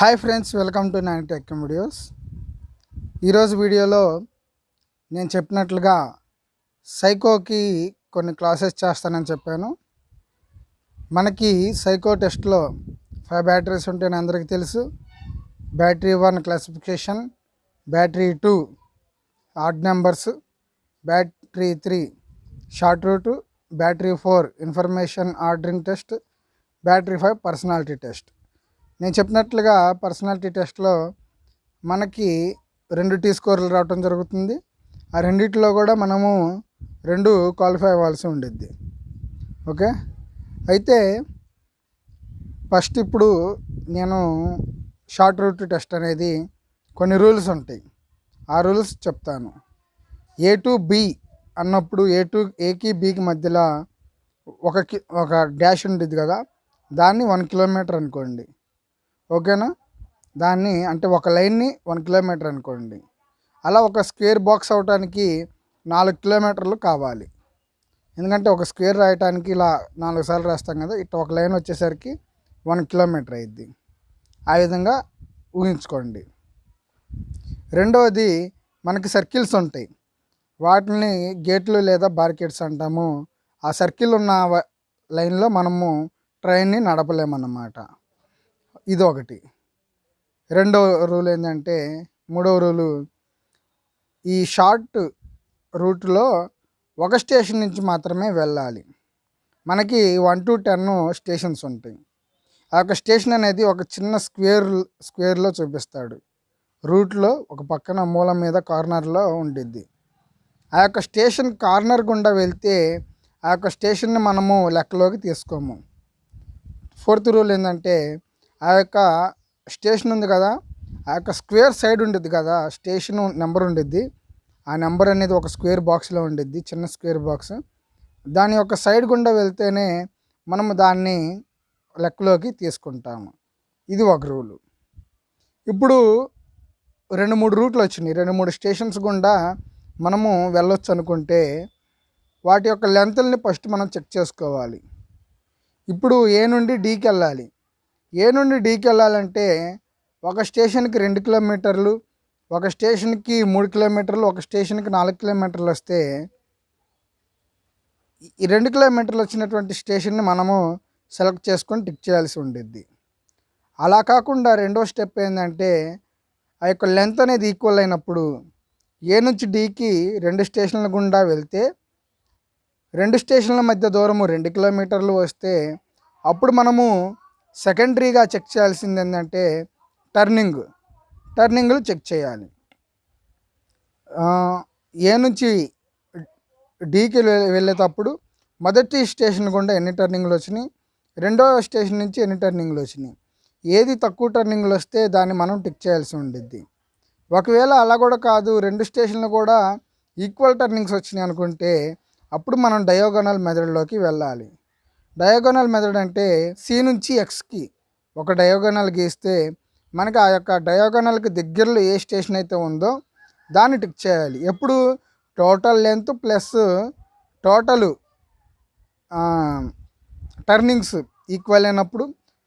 Hi friends welcome to nine tech videos. ఈరోజు వీడియోలో నేను చెప్పినట్లుగా సైకోకి కొన్ని క్లాసెస్ చేస్తానని చెప్పాను. మనకి సైకో టెస్ట్లో ఫైవ్ బ్యాటరీస్ ఉంటాయని అందరికీ తెలుసు. Battery one classification battery two odd numbers battery three short route battery four information ordering test battery five personality test. నేను చెప్పినట్లుగా పర్సనాలిటీ టెస్ట్లో మనకి రెండు టీ స్కోర్లు రావటం జరుగుతుంది. ఆ రెండిట్లో కూడా మనము రెండు క్వాలిఫై అవ్వాల్సి ఉండిద్ది. ఓకే? అయితే ఫస్ట్ ఇప్పుడు నేను షార్ట్ రూట్ టెస్ట్ అనేది కొన్ని రూల్స్ ఉంటాయి. ఆ రూల్స్ చెప్తాను. ఏ టు బి అన్నప్పుడు ఏ టు ఏకి బికి మధ్యలో ఒక కి ఒక డాష్ ఉంటుంది కదా? దాన్ని వన్ కిలోమీటర్ అనుకోండి. ఓకేనా? దాన్ని అంటే ఒక లైన్ని వన్ కిలోమీటర్ అనుకోండి. అలా ఒక స్క్వేర్ బాక్స్ అవటానికి నాలుగు కిలోమీటర్లు కావాలి. ఎందుకంటే ఒక స్క్వేర్ రాయటానికి ఇలా నాలుగు సార్లు రాస్తాం కదా ఇట్లా ఒక లైన్ వచ్చేసరికి వన్ కిలోమీటర్ అయింది ఆ విధంగా ఊహించుకోండి. రెండవది మనకి సర్కిల్స్ ఉంటాయి. వాటిని గేట్లు లేదా బార్కెట్స్ అంటాము. ఆ సర్కిల్ ఉన్న లైన్లో మనము ట్రైన్ని నడపలేమన్నమాట. ఇది ఒకటి రెండవ రూల్ ఏంటంటే మూడవ రూలు ఈ షార్ట్ రూట్లో ఒక స్టేషన్ నుంచి మాత్రమే వెళ్ళాలి. మనకి వన్ టు టెన్ స్టేషన్స్ ఉంటాయి. ఆ యొక్క స్టేషన్ అనేది ఒక చిన్న స్క్వేర్ స్క్వేర్లో చూపిస్తాడు. రూట్లో ఒక పక్కన మూల మీద కార్నర్లో ఉండిద్ది. ఆ యొక్క స్టేషన్ కార్నర్ గుండా వెళ్తే ఆ యొక్క స్టేషన్ని మనము లెక్కలోకి తీసుకోము. ఫోర్త్ రూల్ ఏంటంటే ఆ యొక్క స్టేషన్ ఉంది కదా ఆ యొక్క స్క్వేర్ సైడ్ ఉండిద్ది కదా స్టేషన్ నెంబర్ ఉండిద్ది. ఆ నెంబర్ అనేది ఒక స్క్వేర్ బాక్స్లో ఉండిద్ది చిన్న స్క్వేర్ బాక్స్. దాని యొక్క సైడ్ గుండా వెళ్తేనే మనము దాన్ని లెక్కలోకి తీసుకుంటాము. ఇది ఒక రూలు. ఇప్పుడు రెండు మూడు రూట్లు వచ్చినాయి. రెండు మూడు స్టేషన్స్ గుండా మనము వెళ్ళొచ్చు అనుకుంటే వాటి యొక్క లెంత్ని ఫస్ట్ మనం చెక్ చేసుకోవాలి. ఇప్పుడు ఏ నుండి డీకి వెళ్ళాలి? ఏ నుండి డీకి వెళ్ళాలంటే ఒక స్టేషన్కి రెండు కిలోమీటర్లు ఒక స్టేషన్కి మూడు కిలోమీటర్లు ఒక స్టేషన్కి నాలుగు కిలోమీటర్లు వస్తే ఈ రెండు కిలోమీటర్లు వచ్చినటువంటి స్టేషన్ని మనము సెలెక్ట్ చేసుకొని టిక్ చేయాల్సి ఉండిద్ది. అలా కాకుండా రెండో స్టెప్ ఏంటంటే ఆ యొక్క లెంత్ అనేది ఈక్వల్ అయినప్పుడు ఏ నుంచి డీకి రెండు స్టేషన్ల గుండా వెళ్తే రెండు స్టేషన్ల మధ్య దూరము రెండు కిలోమీటర్లు వస్తే అప్పుడు మనము సెకండరీగా చెక్ చేయాల్సింది ఏంటంటే టర్నింగ్. టర్నింగ్లు చెక్ చేయాలి. ఏ నుంచి డీకి వెళ్ళేటప్పుడు మొదటి స్టేషన్ గుండా ఎన్ని టర్నింగ్లు వచ్చినాయి? రెండవ స్టేషన్ నుంచి ఎన్ని టర్నింగ్లు వచ్చినాయి? ఏది తక్కువ టర్నింగ్లు వస్తే దాన్ని మనం టిక్ చేయాల్సి ఉండిద్ది. ఒకవేళ అలా కూడా కాదు రెండు స్టేషన్లు కూడా ఈక్వల్ టర్నింగ్స్ వచ్చినాయి అనుకుంటే అప్పుడు మనం డయోగనల్ మెథడ్లోకి వెళ్ళాలి. డయాగోనల్ మెథడ్ అంటే సి నుంచి ఎక్స్కి ఒక డయాగోనల్ గీస్తే మనకి ఆ యొక్క డయాగోనల్కి దగ్గరలో ఏ స్టేషన్ అయితే ఉందో దాన్ని టిక్ చేయాలి. ఎప్పుడు? Total length plus total turnings equal అయినప్పుడు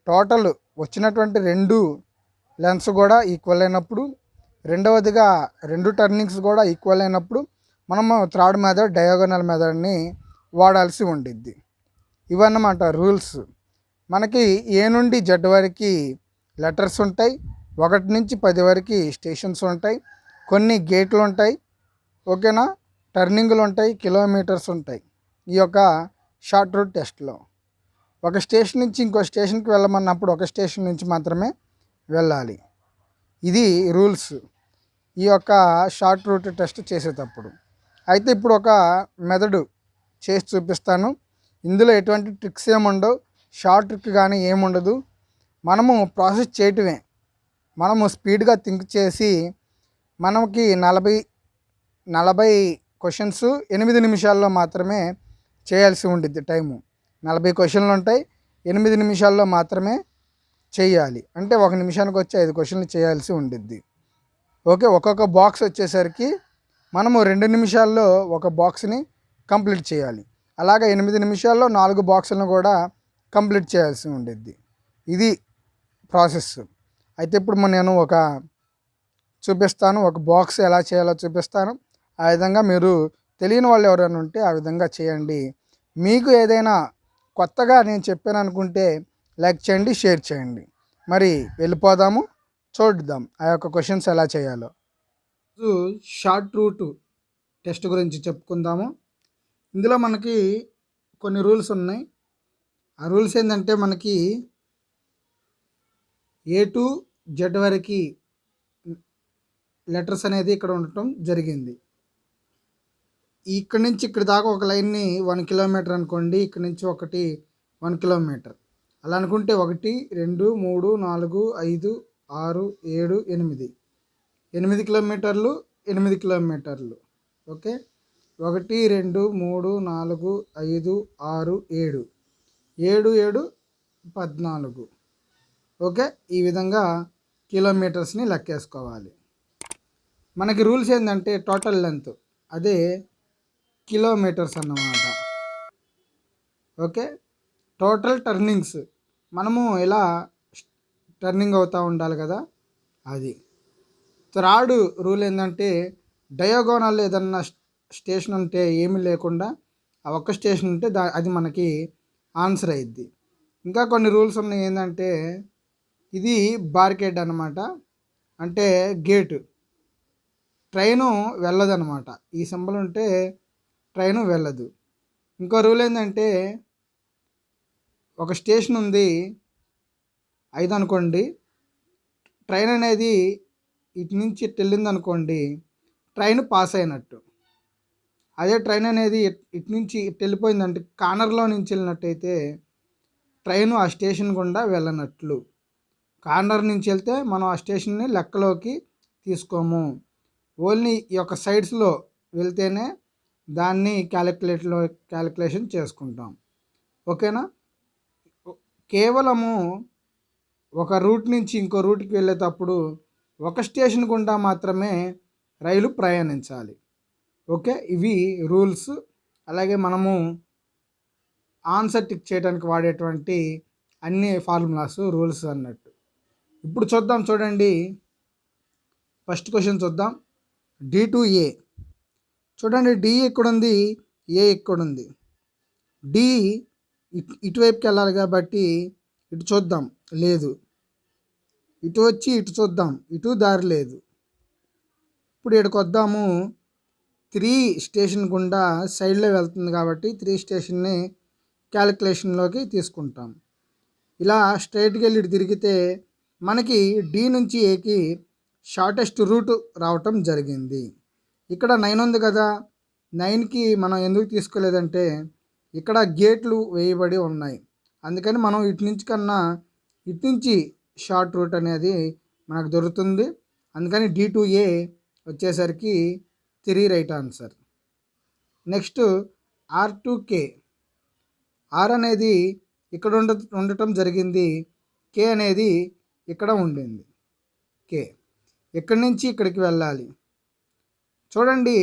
టోటల్ వచ్చినటువంటి రెండు లెన్స్ కూడా ఈక్వల్ అయినప్పుడు రెండవదిగా రెండు టర్నింగ్స్ కూడా ఈక్వల్ అయినప్పుడు మనము థర్డ్ మెథడ్ డయాగోనల్ మెథడ్ని వాడాల్సి ఉండిద్ది. ఇవన్నమాట రూల్స్. మనకి ఏ నుండి జెడ్ వరకు లెటర్స్ ఉంటాయి ఒకటి నుంచి పది వరకు స్టేషన్స్ ఉంటాయి కొన్ని గేట్లు ఉంటాయి ఓకేనా? టర్నింగ్లు ఉంటాయి కిలోమీటర్స్ ఉంటాయి ఈ యొక్క షార్ట్ రూట్ టెస్ట్లో. ఒక స్టేషన్ నుంచి ఇంకో స్టేషన్కి వెళ్ళమన్నప్పుడు ఒక స్టేషన్ నుంచి మాత్రమే వెళ్ళాలి. ఇది రూల్స్ ఈ యొక్క షార్ట్ రూట్ టెస్ట్ చేసేటప్పుడు. అయితే ఇప్పుడు ఒక మెదడు చేసి చూపిస్తాను. ఇందులో ఎటువంటి ట్రిక్స్ ఏముండవు. షార్ట్ ట్రిక్ కానీ ఏముండదు. మనము ప్రాసెస్ చేయటమే. మనము స్పీడ్గా థింక్ చేసి మనకి నలభై నలభై క్వశ్చన్స్ ఎనిమిది నిమిషాల్లో మాత్రమే చేయాల్సి ఉండిద్ది టైము. నలభై క్వశ్చన్లు ఉంటాయి. ఎనిమిది నిమిషాల్లో మాత్రమే చేయాలి. అంటే ఒక నిమిషానికి వచ్చి ఐదు క్వశ్చన్లు చేయాల్సి ఉండిద్ది. ఓకే ఒక్కొక్క బాక్స్ వచ్చేసరికి మనము రెండు నిమిషాల్లో ఒక బాక్స్ని కంప్లీట్ చేయాలి. అలాగే ఎనిమిది నిమిషాల్లో నాలుగు బాక్సులను కూడా కంప్లీట్ చేయాల్సి ఉండిద్ది. ఇది ప్రాసెస్. అయితే ఇప్పుడు నేను ఒక చూపిస్తాను ఒక బాక్స్ ఎలా చేయాలో చూపిస్తాను. ఆ విధంగా మీరు తెలియని వాళ్ళు ఎవరైనా ఉంటే ఆ విధంగా చేయండి. మీకు ఏదైనా కొత్తగా నేను చెప్పాను అనుకుంటే లైక్ చేయండి షేర్ చేయండి. మరి వెళ్ళిపోదాము చూద్దాం ఆ యొక్క క్వశ్చన్స్ ఎలా చేయాలో. షార్ట్ రూట్ టెస్ట్ గురించి చెప్పుకుందాము. ఇందులో మనకి కొన్ని రూల్స్ ఉన్నాయి. ఆ రూల్స్ ఏంటంటే మనకి ఏ టు జెడ్ వరకు లెటర్స్ అనేది ఇక్కడ ఉండటం జరిగింది. ఇక్కడ నుంచి ఇక్కడ దాకా ఒక లైన్ని వన్ కిలోమీటర్ అనుకోండి. ఇక్కడ నుంచి ఒకటి వన్ కిలోమీటర్. అలా అనుకుంటే ఒకటి రెండు మూడు నాలుగు ఐదు ఆరు ఏడు ఎనిమిది. ఎనిమిది కిలోమీటర్లు ఎనిమిది కిలోమీటర్లు. ఓకే? ఒకటి రెండు మూడు నాలుగు ఐదు ఆరు ఏడు. ఏడు ఏడు పద్నాలుగు. ఓకే? ఈ విధంగా కిలోమీటర్స్ని లెక్కేసుకోవాలి. మనకి రూల్స్ ఏంటంటే టోటల్ లెంత్. అదే కిలోమీటర్స్ అన్నమాట. ఓకే? Total turnings. మనము ఇలా టర్నింగ్ అవుతూ ఉండాలి కదా? అది. థర్డ్ రూల్ ఏంటంటే డయోగోనల్ ఏదన్నా స్టేషన్ ఉంటే ఏమీ లేకుండా ఆ ఒక్క స్టేషన్ ఉంటే దా అది మనకి ఆన్సర్ అయ్యిద్ది ఇంకా కొన్ని రూల్స్ ఉన్నాయి ఏంటంటే ఇది బార్కెడ్ అనమాట అంటే గేటు. ట్రైను వెళ్ళదన్నమాట. ఈ సింబల్ ఉంటే ట్రైను వెళ్ళదు. ఇంకో రూల్ ఏంటంటే ఒక స్టేషన్ ఉంది ఐదు అనుకోండి. ట్రైన్ అనేది ఇటు నుంచి వెళ్ళింది అనుకోండి ట్రైన్ పాస్ అయినట్టు. అదే ట్రైన్ అనేది ఇటు నుంచి ఇటు వెళ్ళిపోయిందంటే కార్నర్లో నుంచి వెళ్ళినట్టయితే ట్రైన్ ఆ స్టేషన్ గుండా వెళ్ళనట్లు. కార్నర్ నుంచి వెళ్తే మనం ఆ స్టేషన్ని లెక్కలోకి తీసుకోము. ఓన్లీ ఈ యొక్క సైడ్స్లో వెళ్తేనే దాన్ని క్యాలిక్యులేట్లో క్యాలిక్యులేషన్ చేసుకుంటాం. ఓకేనా? కేవలము ఒక రూట్ నుంచి ఇంకో రూట్కి వెళ్ళేటప్పుడు ఒక స్టేషన్ గుండా మాత్రమే రైలు ప్రయాణించాలి. ఓకే? ఇవి రూల్స్. అలాగే మనము ఆన్సర్ టిక్ చేయడానికి వాడేటువంటి అన్ని ఫార్ములాస్ రూల్స్ అన్నట్టు. ఇప్పుడు చూద్దాం చూడండి. ఫస్ట్ క్వశ్చన్ చూద్దాం. D to A. చూడండి డి ఎక్కడుంది? ఏ ఎక్కడుంది? డి ఇటువైపుకి వెళ్ళాలి కాబట్టి ఇటు చూద్దాం. లేదు. ఇటు వచ్చి ఇటు చూద్దాం. ఇటు దారి లేదు. ఇప్పుడు ఇక్కడికి వద్దాము. త్రీ స్టేషన్ గుండా సైడ్లో వెళ్తుంది కాబట్టి త్రీ స్టేషన్ని క్యాలిక్యులేషన్లోకి తీసుకుంటాం. ఇలా స్ట్రైట్కి వెళ్ళి ఇటు తిరిగితే మనకి డి నుంచి ఏకి షార్టెస్ట్ రూట్ రావటం జరిగింది. ఇక్కడ నైన్ ఉంది కదా నైన్కి మనం ఎందుకు తీసుకోలేదంటే ఇక్కడ గేట్లు వేయబడి ఉన్నాయి. అందుకని మనం ఇటు నుంచి కన్నా ఇటు నుంచి షార్ట్ రూట్ అనేది మనకు దొరుకుతుంది. అందుకని డి టు ఏ వచ్చేసరికి three right answer. Next R to K. R అనేది ఇక్కడ ఉండ ఉండటం జరిగింది. కే అనేది ఇక్కడ ఉండింది. కే. ఇక్కడి నుంచి ఇక్కడికి వెళ్ళాలి? చూడండి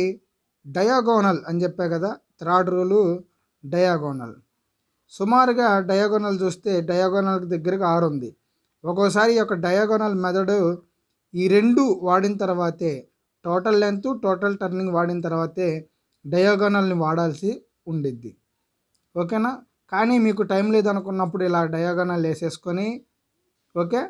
డయాగోనల్ అని చెప్పా కదా థర్డ్ రూలు డయాగోనల్. సుమారుగా డయాగోనల్ చూస్తే డయాగోనల్కి దగ్గరకు ఆరు ఉంది ఒక్కోసారి ఈ యొక్క డయాగోనల్ మెథడ్ ఈ రెండు వాడిన తర్వాతే టోటల్ లెంత్ టోటల్ టర్నింగ్ వాడిన తర్వాతే డయాగోనల్ని వాడాల్సి ఉండిద్ది. ఓకేనా? కానీ మీకు టైం లేదనుకున్నప్పుడు ఇలా డయాగోనల్ వేసేసుకొని ఓకే?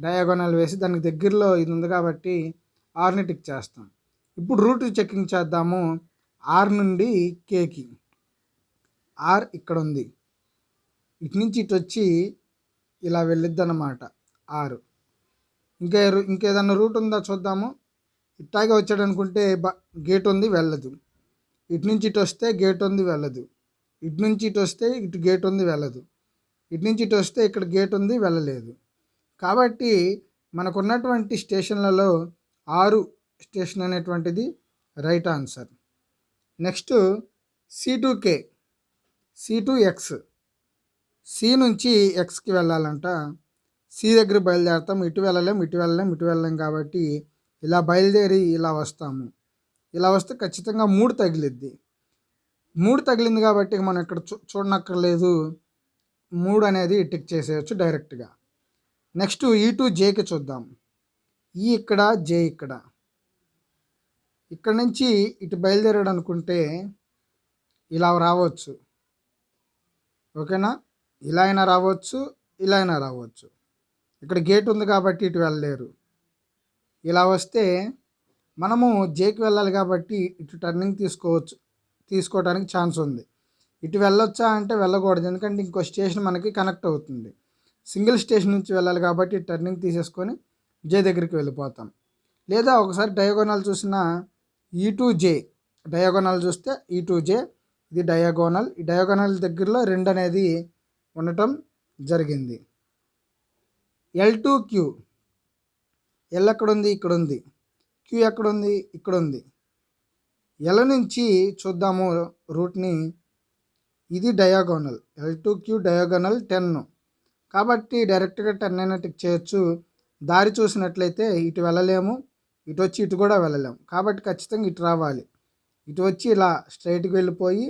డయాగోనల్ వేసి దానికి దగ్గరలో ఇది ఉంది కాబట్టి ఆర్ని టిక్ చేస్తాం. ఇప్పుడు రూట్ చెకింగ్ చేద్దాము. ఆర్ నుండి కేకి. ఆర్ ఇక్కడ ఉంది. ఇటు నుంచి ఇటు వచ్చి ఇలా వెళ్ళిద్ది అన్నమాట ఆరు. ఇంకా ఇంకేదన్నా రూట్ ఉందా చూద్దాము. ఇట్టాగే వచ్చాడు అనుకుంటే బ గేట్ ఉంది వెళ్ళదు. ఇటు నుంచి ఇటు వస్తే గేట్ ఉంది వెళ్ళదు. ఇటు నుంచి ఇటు వస్తే ఇటు గేట్ ఉంది వెళ్ళదు. ఇటు నుంచి ఇటు వస్తే ఇక్కడ గేట్ ఉంది వెళ్ళలేదు. కాబట్టి మనకున్నటువంటి స్టేషన్లలో ఆరు స్టేషన్ అనేటువంటిది right answer. Next C to K C to X C నుంచి ఎక్స్కి వెళ్ళాలంట. సి దగ్గర బయలుదేరతాం ఇటు వెళ్ళలేం ఇటు వెళ్ళలేం ఇటు వెళ్ళలేం కాబట్టి ఇలా బయలుదేరి ఇలా వస్తాము. ఇలా వస్తే ఖచ్చితంగా మూడు తగిలిద్ది. మూడు తగిలింది కాబట్టి మనం ఇక్కడ చూ చూడనక్కర్లేదు. మూడు అనేది టిక్ చేసేయచ్చు డైరెక్ట్గా. నెక్స్ట్ ఈ టు జేకి చూద్దాం. ఈ ఇక్కడ జే ఇక్కడ. ఇక్కడ నుంచి ఇటు బయలుదేరాడు అనుకుంటే ఇలా రావచ్చు. ఓకేనా? ఇలా అయినా రావచ్చు ఇలా అయినా రావచ్చు. ఇక్కడ గేట్ ఉంది కాబట్టి ఇటు వెళ్ళలేరు. ఇలా వస్తే మనము జేకి వెళ్ళాలి కాబట్టి ఇటు టర్నింగ్ తీసుకోవచ్చు. తీసుకోవడానికి ఛాన్స్ ఉంది. ఇటు వెళ్ళొచ్చా అంటే వెళ్ళకూడదు. ఎందుకంటే ఇంకో స్టేషన్ మనకి కనెక్ట్ అవుతుంది. సింగిల్ స్టేషన్ నుంచి వెళ్ళాలి కాబట్టి టర్నింగ్ తీసేసుకొని జే దగ్గరికి వెళ్ళిపోతాం. లేదా ఒకసారి డయాగోనల్ చూసిన e e E to J diagonal చూస్తే ఈ టు జే ఇది డయాగోనల్ ఈ డయాగోనల్ దగ్గరలో రెండు అనేది ఉండటం జరిగింది. ఎల్ టు క్యూ ఎల్ ఎక్కడ ఉంది ఇక్కడ ఉంది క్యూ ఎక్కడ ఉంది ఇక్కడ ఉంది ఎల్ నుంచి చూద్దాము రూట్ని. ఇది diagonal. L to Q diagonal ten. కాబట్టి డైరెక్ట్గా టెన్ అయినా టిక్ చేయొచ్చు. దారి చూసినట్లయితే ఇటు వెళ్ళలేము. ఇటు వచ్చి ఇటు కూడా వెళ్ళలేము. కాబట్టి ఖచ్చితంగా ఇటు రావాలి. ఇటు వచ్చి ఇలా స్ట్రైట్కి వెళ్ళిపోయి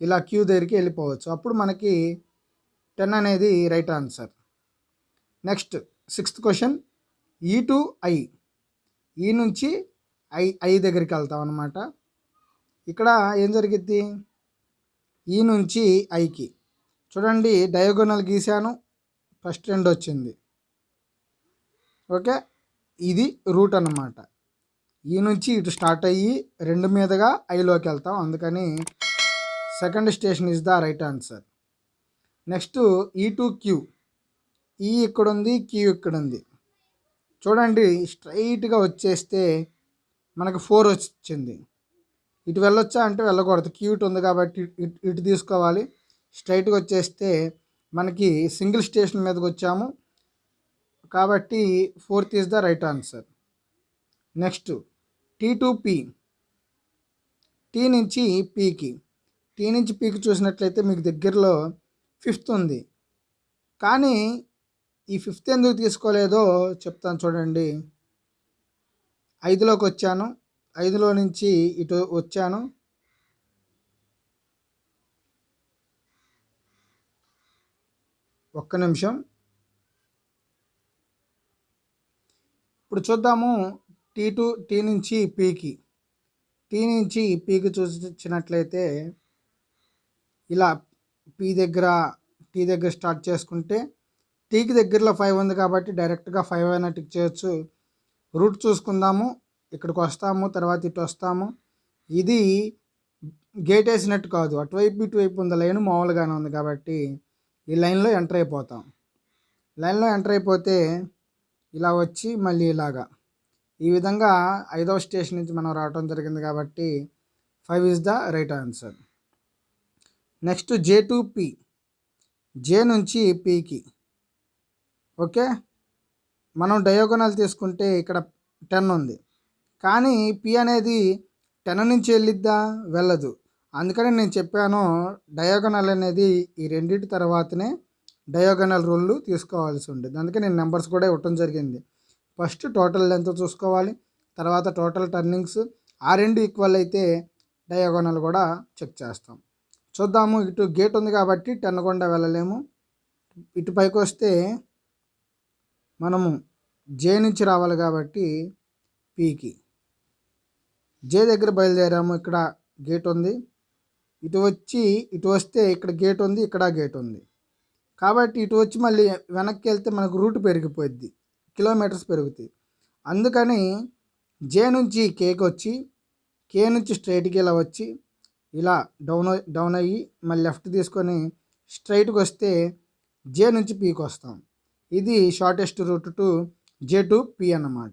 ఇలా క్యూ దగ్గరికి వెళ్ళిపోవచ్చు. అప్పుడు మనకి టెన్ అనేది right answer. Next sixth question. E to I. E నుంచి ఐ ఐ దగ్గరికి వెళ్తాం అనమాట ఇక్కడ ఏం జరిగిద్ది? ఈ నుంచి ఐకి. చూడండి డయాగోనల్ గీసాను ఫస్ట్ రెండు వచ్చింది. ఓకే? ఇది రూట్ అన్నమాట. ఈ నుంచి ఇటు స్టార్ట్ అయ్యి రెండు మీదుగా ఐలోకి వెళ్తాం. అందుకని second station is the right answer. Next E to Q. E ఇక్కడ ఉంది క్యూ ఇక్కడ ఉంది చూడండి స్ట్రైట్గా వచ్చేస్తే మనకు ఫోర్ వచ్చింది. ఇటు వెళ్ళొచ్చా? అంటే వెళ్ళకూడదు. క్యూట్ ఉంది కాబట్టి ఇటు ఇటు తీసుకోవాలి. స్ట్రైట్గా వచ్చేస్తే మనకి సింగిల్ స్టేషన్ మీదకి వచ్చాము. కాబట్టి fourth is the right answer. Next T to P T నుంచి పీకి టీ నుంచి పీకి చూసినట్లయితే మీకు దగ్గరలో ఫిఫ్త్ ఉంది. కానీ ఈ ఫిఫ్త్ ఎందుకు తీసుకోలేదో చెప్తాను చూడండి. ఐదులోకి వచ్చాను. ఐదులో నుంచి ఇటు వచ్చాను. ఒక్క నిమిషం. ఇప్పుడు చూద్దాము టీ టు టీ నుంచి పీకి. టీ నుంచి పీకి చూసినట్లయితే ఇలా పీ దగ్గర టీ దగ్గర స్టార్ట్ చేసుకుంటే టీకి దగ్గరలో ఫైవ్ ఉంది కాబట్టి డైరెక్ట్గా ఫైవ్ అయినా టిక్ చేయొచ్చు. రూట్ చూసుకుందాము. ఇక్కడికి వస్తాము. తర్వాత ఇటు వస్తాము. ఇది గేట్ వేసినట్టు కాదు. అటువైపు ఇటువైపు ఉంది. లైన్ మామూలుగానే ఉంది కాబట్టి ఈ లైన్లో ఎంటర్ అయిపోతాం. లైన్లో ఎంటర్ అయిపోతే ఇలా వచ్చి మళ్ళీ ఇలాగా. ఈ విధంగా ఐదవ స్టేషన్ నుంచి మనం రావడం జరిగింది కాబట్టి five is the right answer next J to P J నుంచి పీకి ఓకే? మనం డయోగోనల్ తీసుకుంటే ఇక్కడ టెన్ ఉంది. కానీ పి అనేది టెన్ నుంచి వెళ్ళిద్దా? వెళ్ళదు. అందుకని నేను చెప్పాను డయోగనల్ అనేది ఈ రెండింటి తర్వాతనే డయోగనల్ రూల్ తీసుకోవాల్సి ఉంటుంది. అందుకే నేను నెంబర్స్ కూడా ఇవ్వటం జరిగింది. ఫస్ట్ టోటల్ లెంత్ చూసుకోవాలి. తర్వాత టోటల్ టర్నింగ్స్. ఆ రెండు ఈక్వల్ అయితే డయోగనల్ కూడా చెక్ చేస్తాం. చూద్దాము. ఇటు గేట్ ఉంది కాబట్టి టెన్ గుండా వెళ్ళలేము. ఇటు పైకి వస్తే మనము జే నుంచి రావాలి కాబట్టి పీకి. జే దగ్గర బయలుదేరాము ఇక్కడ గేట్ ఉంది ఇటు వచ్చి ఇటు వస్తే ఇక్కడ గేట్ ఉంది ఇక్కడ గేట్ ఉంది కాబట్టి ఇటు వచ్చి మళ్ళీ వెనక్కి వెళ్తే మనకు రూట్ పెరిగిపోద్ది కిలోమీటర్స్ పెరుగుతాయి. అందుకని జే నుంచి కేకి వచ్చి కే నుంచి స్ట్రైట్కి ఇలా వచ్చి ఇలా డౌన్ డౌన్ అయ్యి మళ్ళీ లెఫ్ట్ తీసుకొని స్ట్రైట్కి వస్తే జే నుంచి పీకి వస్తాం ఇది shortest route to J to P అన్నమాట.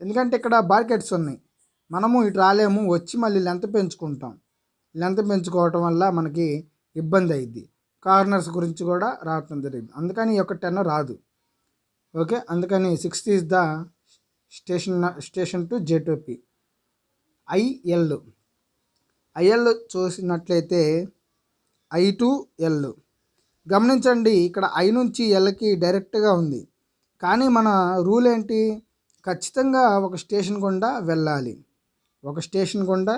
ఎందుకంటే ఇక్కడ బార్కెట్స్ ఉన్నాయి. మనము ఇటు రాలేము వచ్చి మళ్ళీ లెంత్ పెంచుకుంటాం. లెంత్ పెంచుకోవటం వల్ల మనకి ఇబ్బంది అయింది కార్నర్స్ గురించి కూడా రావటం జరిగింది. అందుకని ఈ యొక్క టెన్ రాదు. ఓకే? అందుకని sixth is the station station to J to P IL IL చూసినట్లయితే ఐ టు ఎల్ గమనించండి ఇక్కడ ఐ నుంచి ఎల్కి డైరెక్ట్గా ఉంది. కానీ మన రూల్ ఏంటి? ఖచ్చితంగా ఒక స్టేషన్ గుండా వెళ్ళాలి. ఒక స్టేషన్ గుండా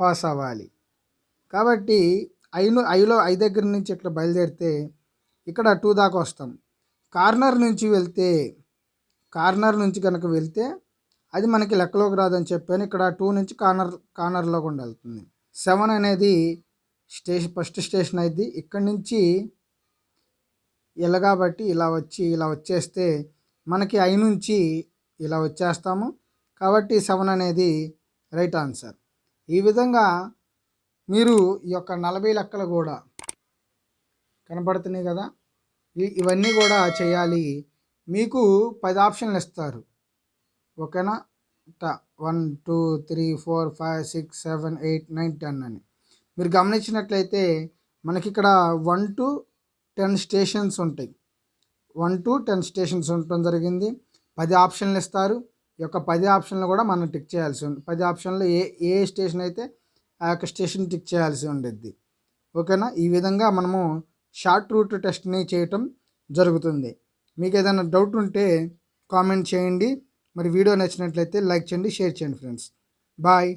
పాస్ అవ్వాలి. కాబట్టి ఐను ఐలో ఐ దగ్గర నుంచి ఇట్లా బయలుదేరితే ఇక్కడ టూ దాకా వస్తాం. కార్నర్ నుంచి వెళ్తే కార్నర్ నుంచి కనుక వెళ్తే అది మనకి లెక్కలోకి రాదని చెప్పాను. ఇక్కడ టూ నుంచి కార్నర్ కార్నర్లో కూడా వెళ్తుంది సెవెన్ అనేది స్టేషన్ ఫస్ట్ స్టేషన్ అయింది ఇక్కడ నుంచి ఇలా కాబట్టి ఇలా వచ్చి ఇలా వచ్చేస్తే మనకి ఐ నుంచి ఇలా వచ్చేస్తాము. కాబట్టి సెవెన్ అనేది రైట్ ఆన్సర్. ఈ విధంగా మీరు ఈ యొక్క నలభై లెక్కలు కూడా కనపడుతున్నాయి కదా? ఇవన్నీ కూడా చేయాలి. మీకు పది ఆప్షన్లు ఇస్తారు. ఓకేనా? One two three four five six seven eight nine ten అని. మీరు గమనించినట్లయితే మనకి ఇక్కడ వన్ టు టెన్ స్టేషన్స్ ఉంటాయి. వన్ టు టెన్ స్టేషన్స్ ఉండటం జరిగింది. పది ఆప్షన్లు ఇస్తారు. ఈ యొక్క పది ఆప్షన్లు కూడా మనం టిక్ చేయాల్సి ఉంది పది ఆప్షన్లు ఏ ఏ స్టేషన్ అయితే ఆ యొక్క స్టేషన్ టిక్ చేయాల్సి ఉండేది. ఓకేనా? ఈ విధంగా మనము షార్ట్ రూట్ టెస్ట్ని చేయటం జరుగుతుంది. మీకు ఏదైనా డౌట్ ఉంటే కామెంట్ చేయండి. మరి వీడియో నచ్చినట్లయితే లైక్ చేయండి షేర్ చేయండి ఫ్రెండ్స్. బాయ్.